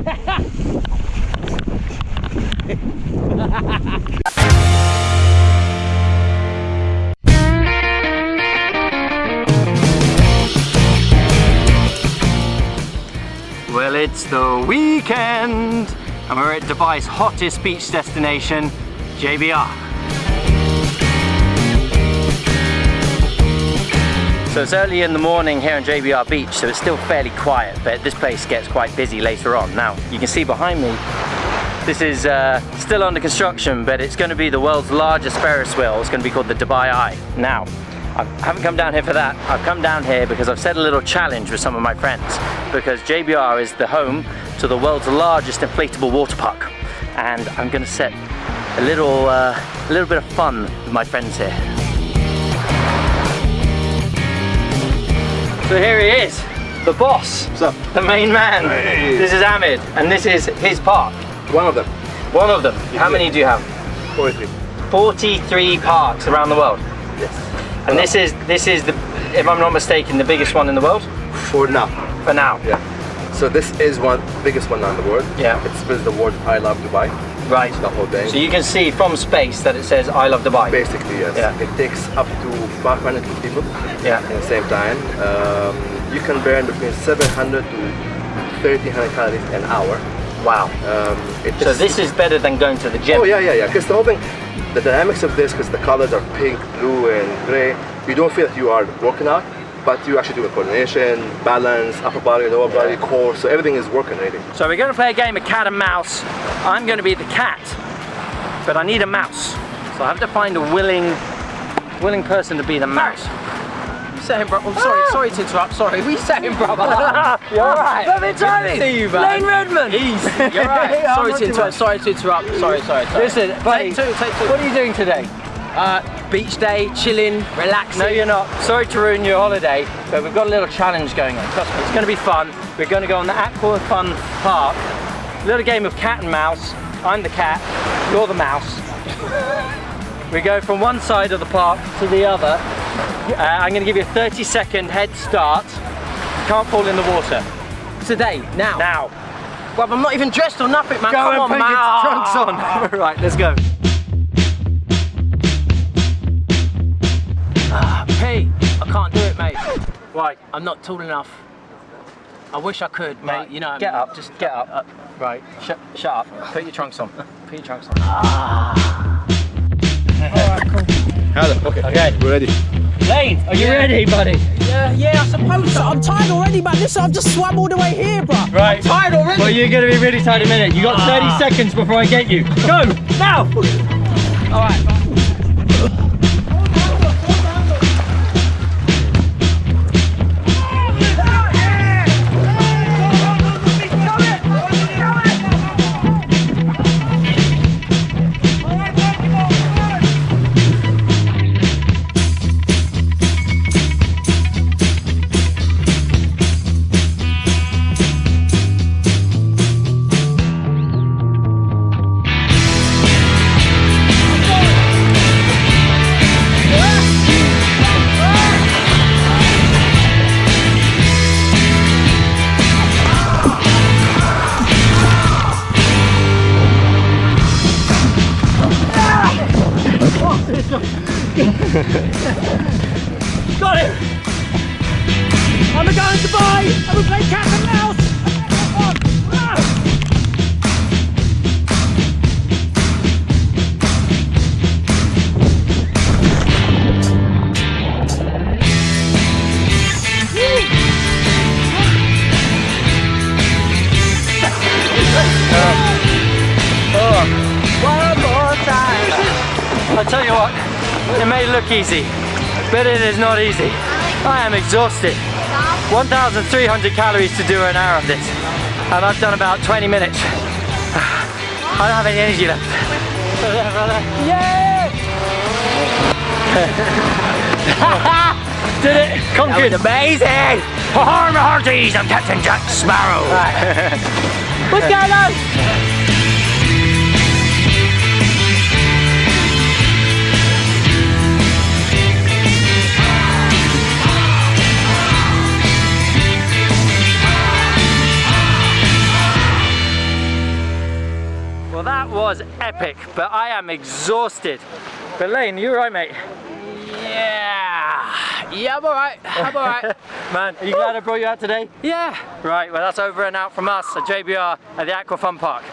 well, it's the weekend and we're at Dubai's hottest beach destination, JBR. So it's early in the morning here in JBR Beach, so it's still fairly quiet, but this place gets quite busy later on. Now, you can see behind me, this is uh, still under construction, but it's going to be the world's largest Ferris wheel. It's going to be called the Dubai Eye. Now, I haven't come down here for that. I've come down here because I've set a little challenge with some of my friends because JBR is the home to the world's largest inflatable water park. And I'm gonna set a little, uh, a little bit of fun with my friends here. So here he is, the boss, the main man. Hey. This is Ahmed, and this is his park. One of them. One of them. How many do you have? 43. 43 parks around the world. Yes. And this is, this is the, if I'm not mistaken, the biggest one in the world? For now. For now. Yeah. So this is one biggest one in the world. Yeah. It spells the word I love Dubai. Right. The whole day. So you can see from space that it says I love Dubai. Basically, yes. Yeah. It takes up to 500 people Yeah. at the same time. Um, you can burn between 700 to 1300 calories an hour. Wow. Um, it So this is better than going to the gym. Oh yeah, yeah, yeah. Because the whole thing, the dynamics of this, because the colors are pink, blue, and gray, you don't feel that you are working out, but you actually do a coordination, balance, upper body, lower body, core. So everything is working really. So we're going to play a game of cat and mouse. I'm going to be the cat, but I need a mouse. So I have to find a willing, willing person to be the mouse. saying, bro? I'm sorry, sorry to interrupt. Sorry, we saying, brother? You're right. Perfect timing. Good to see you, man. Lane Redmond. Easy. You're right. I'm sorry to interrupt. Sorry to interrupt. Sorry, sorry. sorry. Listen, buddy, take two. Take two. what are you doing today? Uh, beach day, chilling, relaxing. No, you're not. Sorry to ruin your holiday, but we've got a little challenge going on. Trust me, it's going to be fun. We're going to go on the Aqua Fun Park. Little game of cat and mouse. I'm the cat, you're the mouse. we go from one side of the park to the other. Uh, I'm going to give you a 30 second head start. You can't fall in the water. Today, now. Now, Well, I'm not even dressed or nothing, man. go Come and on, put man. your trunks on. right, let's go. Can't do it, mate. Right, I'm not tall enough. I wish I could, mate, mate. You know, get up, just get up. Uh, right, shut, shut up. Put your trunks on. Put your trunks on. Hello. Okay. Okay. We're ready. Lane, are you ready, buddy? yeah, yeah, I suppose so. I'm tired already, man. Listen, I've just swam all the way here, bro. Right. Tired already. Well, you're going to be really tired in a minute. You got 30 Ah. seconds before I get you. Go, now! All right. I'm going to Dubai! I'm going to play cat and mouse! One more time. I'll tell you what, it may look easy, but it is not easy. I am exhausted. 1,300 calories to do an hour of this, and I've done about 20 minutes. I don't have any energy left. Yay! Did it! Conquered! amazing! Hi, my hearties! I'm Captain Jack Sparrow! What's going on? Was epic, but I am exhausted. But Lane, you right, mate? Yeah. Yeah, I'm alright. I'm alright. Man, are you glad I brought you out today? yeah. Right, well that's over and out from us at JBR at the Aqua Fun Park.